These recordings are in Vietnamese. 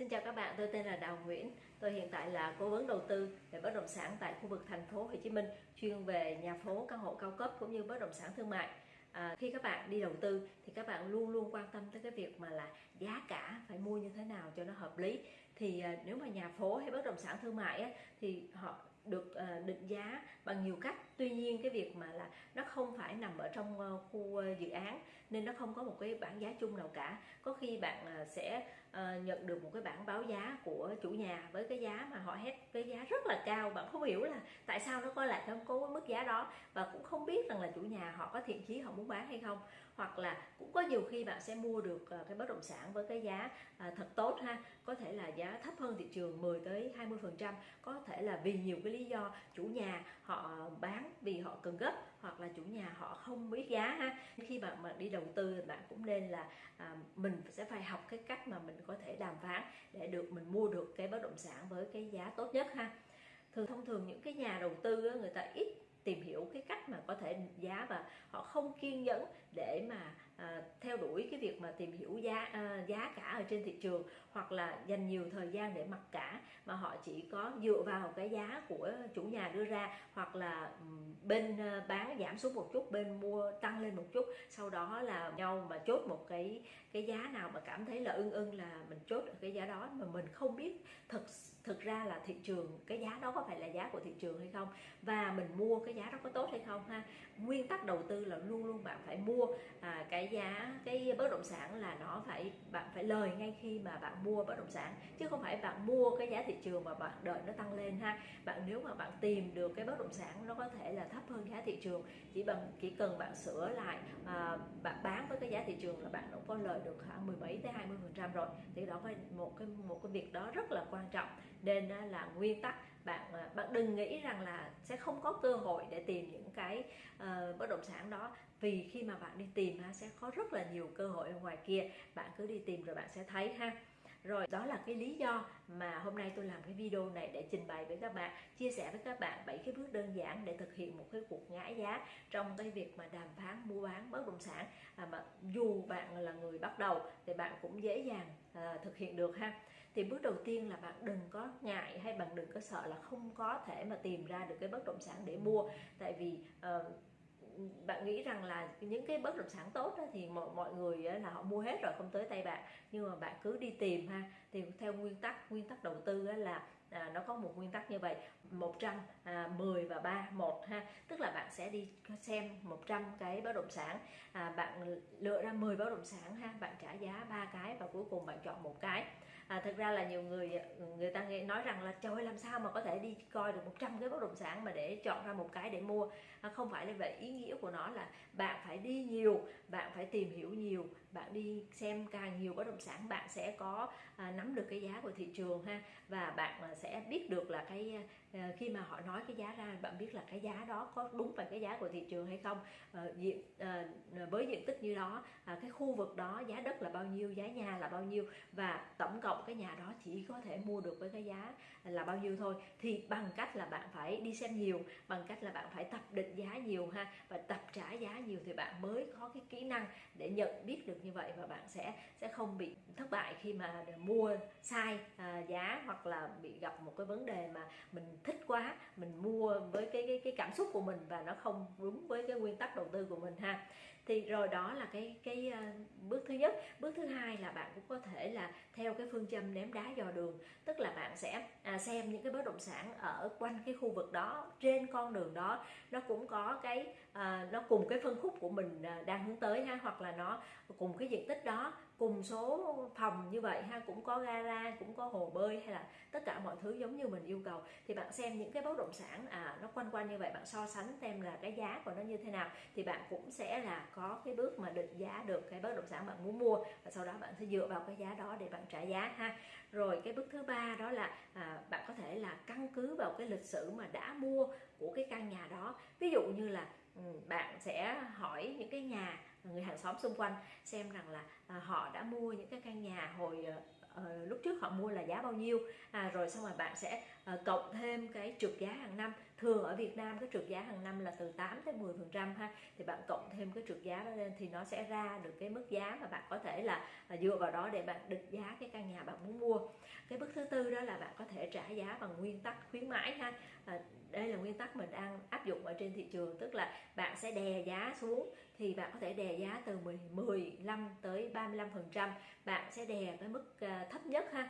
Xin chào các bạn, tôi tên là Đào Nguyễn. Tôi hiện tại là cố vấn đầu tư về bất động sản tại khu vực thành phố Hồ Chí Minh, chuyên về nhà phố, căn hộ cao cấp cũng như bất động sản thương mại. À, khi các bạn đi đầu tư thì các bạn luôn luôn quan tâm tới cái việc mà là giá cả phải mua như thế nào cho nó hợp lý. Thì à, nếu mà nhà phố hay bất động sản thương mại á, thì họ được à, định giá bằng nhiều cách tuy nhiên cái việc mà là nó không phải nằm ở trong uh, khu uh, dự án nên nó không có một cái bảng giá chung nào cả có khi bạn uh, sẽ uh, nhận được một cái bản báo giá của chủ nhà với cái giá mà họ hét cái giá rất là cao. Bạn không hiểu là tại sao nó coi lại không có mức giá đó và cũng không biết rằng là chủ nhà họ có thiện chí họ muốn bán hay không hoặc là cũng có nhiều khi bạn sẽ mua được ờ, cái bất động sản với cái giá ờ, thật tốt ha. Có thể là giá thấp hơn thị trường 10 tới 20 phần trăm. Có thể là vì nhiều cái lý do chủ nhà họ bán vì họ cần gấp hoặc là chủ nhà họ không biết giá ha. Khi bạn mà đi đầu tư thì bạn cũng nên là à, mình sẽ phải học cái cách mà mình có thể đàm phán để được mình mua được cái bất động sản với cái giá tốt nhất ha. Thường thông thường những cái nhà đầu tư người ta ít tìm hiểu cái cách mà có thể giá và họ không kiên nhẫn để mà à, theo đuổi cái việc mà tìm hiểu giá à, giá cả ở trên thị trường hoặc là dành nhiều thời gian để mặc cả mà họ chỉ có dựa vào cái giá của chủ nhà đưa ra hoặc là bên à, bán giảm xuống một chút bên mua tăng lên một chút sau đó là nhau mà chốt một cái cái giá nào mà cảm thấy là ưng ưng là mình chốt ở cái giá đó mà mình không biết thực thực ra là thị trường cái giá đó có phải là giá của thị trường hay không? Và mình mua cái giá đó có tốt hay không ha? Nguyên tắc đầu tư là luôn luôn bạn phải mua à, cái giá cái bất động sản là nó phải bạn phải lời ngay khi mà bạn mua bất động sản chứ không phải bạn mua cái giá thị trường mà bạn đợi nó tăng lên ha. Bạn nếu mà bạn tìm được cái bất động sản nó có thể là thấp hơn giá thị trường chỉ bằng chỉ cần bạn sửa lại à, bạn bán với cái giá thị trường là bạn cũng có lời được khoảng mười mấy tới 20 phần trăm rồi. Thì đó phải một cái một cái việc đó rất là quan trọng nên là nguyên tắc bạn ờ, bạn đừng nghĩ rằng là sẽ không có cơ hội để tìm những cái uh, bất động sản đó. Vì khi mà bạn đi tìm ha sẽ có rất là nhiều cơ hội ở ngoài kia bạn cứ đi tìm rồi bạn sẽ thấy ha rồi đó là cái lý do mà hôm nay tôi làm cái video này để trình bày với các bạn chia sẻ với các bạn bảy cái bước đơn giản để thực hiện một cái cuộc ngã giá trong cái việc mà đàm phán mua bán bất động sản. À, mà dù bạn là người bắt đầu thì bạn cũng dễ dàng à, thực hiện được ha. Thì bước đầu tiên là bạn đừng có ngại hay bạn đừng có sợ là không có thể mà tìm ra được cái bất động sản để mua. Tại vì uh, bạn nghĩ rằng là những cái bất động sản tốt đó, thì mọi, mọi người là họ mua hết rồi không tới tay bạn. Nhưng mà bạn cứ đi tìm ha. Thì theo nguyên tắc nguyên tắc đầu tư là à, nó có một nguyên tắc như vậy. 110 à, và 3 một ha. Tức là bạn sẽ đi xem 100 cái bất động sản. À, bạn lựa ra 10 bất động sản ha bạn trả giá ba cái và cuối cùng bạn chọn một cái. À, thực ra là nhiều người người ta nói rằng là trời làm sao mà có thể đi coi được 100 cái bất động sản mà để chọn ra một cái để mua? À, không phải là vậy. Ý nghĩa của nó là bạn phải đi nhiều bạn phải tìm hiểu nhiều bạn đi xem càng nhiều bất động sản bạn sẽ có à, nắm được cái giá của thị trường ha. Và bạn à, sẽ biết được là cái à, Ờ, khi mà họ nói cái giá ra bạn biết là cái giá đó có đúng phải cái giá của thị trường hay không? À, diện à, với diện tích như đó à, cái khu vực đó giá đất là bao nhiêu giá nhà là bao nhiêu và tổng cộng cái nhà đó chỉ có thể mua được với cái giá là bao nhiêu thôi thì bằng cách là bạn phải đi xem nhiều bằng cách là bạn phải tập định giá nhiều ha. Và tập trả giá nhiều thì bạn mới có cái kỹ năng để nhận biết được như vậy và bạn sẽ sẽ không bị thất bại khi mà mua sai à, giá hoặc là bị gặp một cái vấn đề mà mình thích quá, mình mua với cái cái cái cảm xúc của mình và nó không đúng với cái nguyên tắc đầu tư của mình ha thì rồi đó là cái cái ờ, bước thứ nhất. Bước thứ hai là bạn cũng có thể là theo cái phương châm ném đá dò đường. Tức là bạn sẽ à, xem những cái bất động sản ở quanh cái khu vực đó trên con đường đó nó cũng có cái à, nó cùng cái phân khúc của mình à, đang hướng tới ha hoặc là nó cùng cái diện tích đó cùng số phòng như vậy ha cũng có gara cũng có hồ bơi hay là tất cả mọi thứ giống như mình yêu cầu. Thì bạn xem những cái bất động sản à nó quanh quanh như vậy bạn so sánh xem là cái giá của nó như thế nào thì bạn cũng sẽ là có có cái bước mà định giá được cái bất động sản bạn muốn mua và sau đó bạn sẽ dựa vào cái giá đó để bạn trả giá ha. Rồi cái bước thứ ba đó là à, bạn có thể là căn cứ vào cái lịch sử mà đã mua của cái căn nhà đó. Ví dụ như là ừ, bạn sẽ hỏi những cái nhà người hàng xóm xung quanh xem rằng là à, họ đã mua những cái căn nhà hồi à, lúc trước họ mua là giá bao nhiêu. À, rồi xong rồi bạn sẽ à, cộng thêm cái trượt giá hàng năm thường ở Việt Nam cái trượt giá hàng năm là từ 8 tới 10 phần trăm ha. Thì bạn cộng thêm cái trượt giá đó lên thì nó sẽ ra được cái mức giá mà bạn có thể là à, dựa vào đó để bạn định giá cái căn nhà bạn muốn mua. Cái bước thứ tư đó là bạn có thể trả giá bằng nguyên tắc khuyến mãi ha. À, đây là nguyên tắc mình đang áp dụng ở trên thị trường tức là bạn sẽ đè giá xuống thì bạn có thể đè giá từ 10, 15 tới 35 phần trăm. Bạn sẽ đè cái mức à, thấp nhất ha.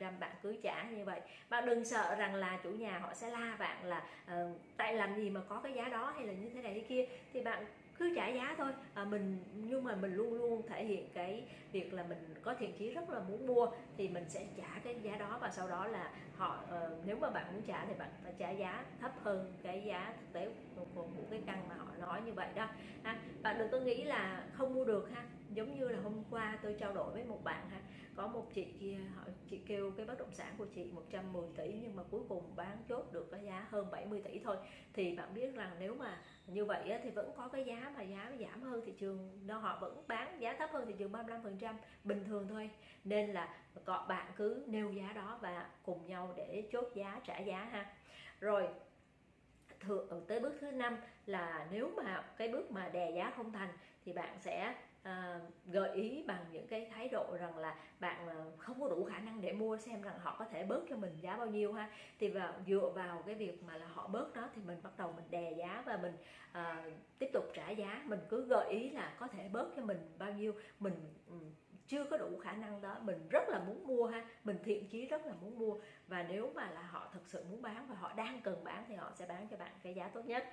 35% bạn cứ trả như vậy. Bạn đừng sợ rằng là chủ nhà họ sẽ la bạn là uh, tại làm gì mà có cái giá đó hay là như thế này thế kia. Thì bạn cứ trả giá thôi. À, mình nhưng mà mình luôn luôn thể hiện cái việc là mình có thiện chí rất là muốn mua thì mình sẽ trả cái giá đó và sau đó là họ uh, nếu mà bạn muốn trả thì bạn phải trả giá thấp hơn cái giá thực tế của, của, của cái căn mà họ nói như vậy đó. Ha. bạn đừng có nghĩ là không mua được ha. Giống như là hôm qua tôi trao đổi với một bạn ha có một chị kia họ chị kêu cái bất động sản của chị 110 tỷ nhưng mà cuối cùng bán chốt được cái giá hơn 70 tỷ thôi. Thì bạn biết rằng nếu mà như vậy thì vẫn có cái giá mà giá giảm hơn thị trường, nó họ vẫn bán giá thấp hơn thị trường 35 phần trăm bình thường thôi. Nên là các bạn cứ nêu giá đó và cùng nhau để chốt giá, trả giá ha. Rồi thường tới bước thứ năm là nếu mà cái bước mà đè giá không thành thì bạn sẽ à, gợi ý bằng những cái thái độ rằng là bạn à, không có đủ khả năng để mua xem rằng họ có thể bớt cho mình giá bao nhiêu ha. Thì vào dựa vào cái việc mà là họ bớt đó thì mình bắt đầu mình đè giá và mình à, tiếp tục trả giá. Mình cứ gợi ý là có thể bớt cho mình bao nhiêu. Mình chưa có đủ khả năng đó. Mình rất là muốn mua ha. Mình thiện chí rất là muốn mua. Và nếu mà là họ thực sự muốn bán và họ đang cần bán thì họ sẽ bán cho bạn cái giá tốt nhất.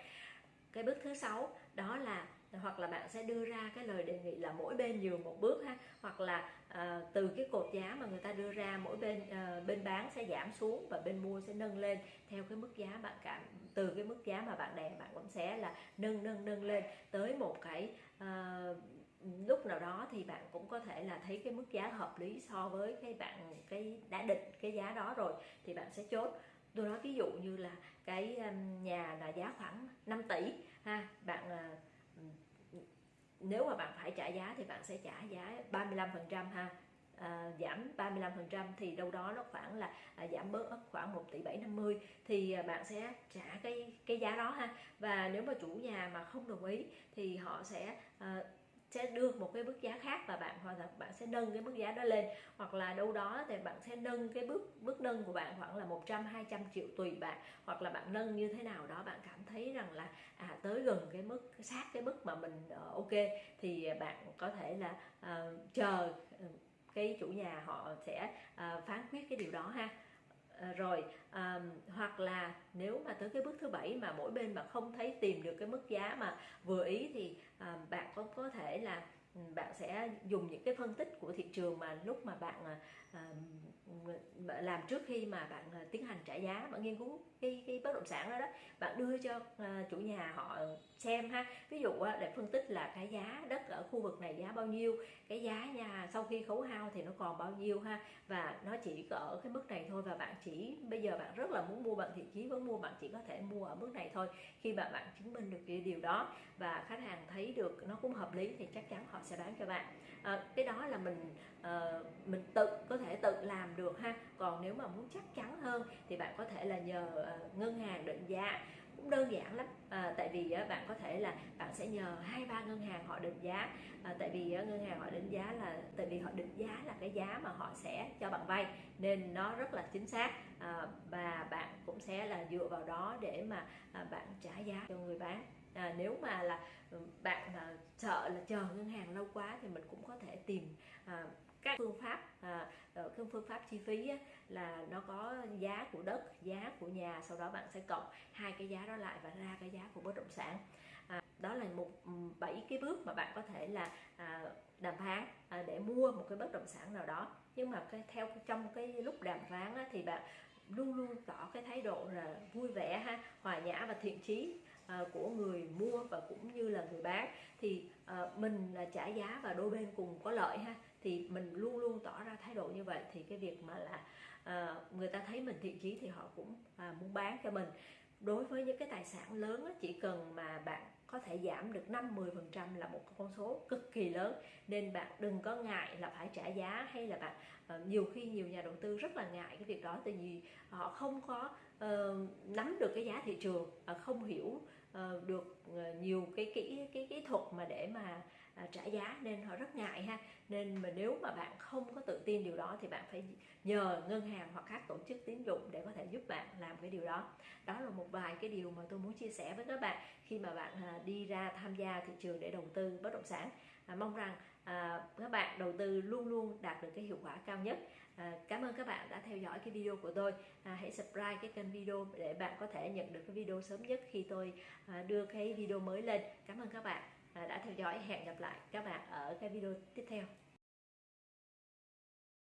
Cái bước thứ sáu đó là hoặc là bạn sẽ đưa ra cái lời đề nghị là mỗi bên nhường một bước ha. Hoặc là à, từ cái cột giá mà người ta đưa ra mỗi bên à, bên bán sẽ giảm xuống và bên mua sẽ nâng lên theo cái mức giá bạn cảm từ cái mức giá mà bạn đè bạn cũng sẽ là nâng nâng nâng lên. Tới một cái à, lúc nào đó thì bạn cũng có thể là thấy cái mức giá hợp lý so với cái bạn cái đã định cái giá đó rồi thì bạn sẽ chốt. Tôi nói ví dụ như là cái nhà là giá khoảng 5 tỷ ha bạn nếu mà bạn phải trả giá thì bạn sẽ trả giá 35 phần trăm ha. À, giảm 35 phần trăm thì đâu đó nó khoảng là à, giảm bớt khoảng 1 tỷ 750 thì à, bạn sẽ trả cái cái giá đó ha. Và nếu mà chủ nhà mà không đồng ý thì họ sẽ à, sẽ đưa một cái mức giá khác và bạn hoặc là bạn sẽ nâng cái mức giá đó lên. Hoặc là đâu đó thì bạn sẽ nâng cái bước bước nâng của bạn khoảng là 100 200 triệu tùy bạn. Hoặc là bạn nâng như thế nào đó bạn cảm thấy rằng là à tới gần cái mức sát cái mức mà mình uh, ok thì bạn có thể là uh, chờ ừ, cái chủ nhà họ sẽ uh, phán quyết cái điều đó ha. Rồi um, hoặc là nếu mà tới cái bước thứ bảy mà mỗi bên mà không thấy tìm được cái giá mà vừa ý thì à, bạn có có thể là bạn sẽ dùng những cái phân tích của thị trường mà lúc mà bạn à, à, làm trước khi mà bạn à, tiến hành trả giá bạn nghiên cứu cái cái bất động sản đó đó bạn đưa cho uh, chủ nhà họ xem ha. Ví dụ uh, để phân tích là cái giá đất ở khu vực này giá bao nhiêu cái giá nhà sau khi khấu hao thì nó còn bao nhiêu ha. Và nó chỉ ở cái mức này thôi và bạn chỉ bây giờ bạn rất là muốn mua bạn thiện chí vẫn mua bạn chỉ có thể mua ở mức này thôi khi mà bạn chứng minh được cái điều đó. Và khách hàng thấy được nó cũng hợp lý thì chắc chắn họ sẽ bán cho bạn. À, cái đó là mình à, mình tự có thể tự làm được ha. Còn nếu mà muốn chắc chắn hơn thì bạn có thể là nhờ à, ngân hàng định giá. Cũng đơn giản lắm. À, tại vì uh, bạn có thể là bạn sẽ nhờ hai ba ngân hàng họ định giá. À, tại vì uh, ngân hàng họ định giá là tại vì họ định giá là cái giá mà họ sẽ cho bạn vay nên nó rất là chính xác. À, và bạn cũng sẽ là dựa vào đó để mà à, bạn trả giá cho người bán à, nếu mà là ừ, bạn à, sợ là chờ ngân hàng lâu quá thì mình cũng có thể tìm à, các phương pháp à, ờ, cái phương pháp chi phí á, là nó có giá của đất giá của nhà sau đó bạn sẽ cộng hai cái giá đó lại và ra cái giá của bất động sản. À, đó là một ừ, bảy cái bước mà bạn có thể là à, đàm phán à, để mua một cái bất động sản nào đó. Nhưng mà cái theo trong cái lúc đàm phán á, thì bạn luôn luôn tỏ cái thái độ là vui vẻ ha hòa nhã và thiện chí. Ờ, của người mua và cũng như là người bán. Thì ờ, mình là trả giá và đôi bên cùng có lợi ha. Thì mình luôn luôn tỏ ra thái độ như vậy. Thì cái việc mà là ờ, người ta thấy mình thiện chí thì họ cũng à, muốn bán cho mình. Đối với những cái tài sản lớn chỉ cần mà bạn có thể giảm được 5 10 phần trăm là một con số cực kỳ lớn. Nên bạn đừng có ngại là phải trả giá hay là bạn nhiều khi nhiều nhà đầu tư rất là ngại cái việc đó. Tại vì họ không có uh, nắm được cái giá thị trường uh, không hiểu uh, được uh, nhiều cái kỹ cái kỹ thuật mà để mà à, trả giá nên họ rất ngại ha. Nên mà nếu mà bạn không có tự tin điều đó thì bạn phải nhờ ngân hàng hoặc các tổ chức tín dụng để có thể giúp bạn làm cái điều đó. Đó là một vài cái điều mà tôi muốn chia sẻ với các bạn khi mà bạn à, đi ra tham gia thị trường để đầu tư bất động sản. À, mong rằng à, các bạn đầu tư luôn luôn đạt được cái hiệu quả cao nhất. À, cảm ơn các bạn đã theo dõi cái video của tôi. À, hãy subscribe cái kênh video để bạn có thể nhận được cái video sớm nhất khi tôi à, đưa cái video mới lên. Cảm ơn các bạn. Ờ, đã theo dõi hẹn gặp lại các bạn ở cái video tiếp theo.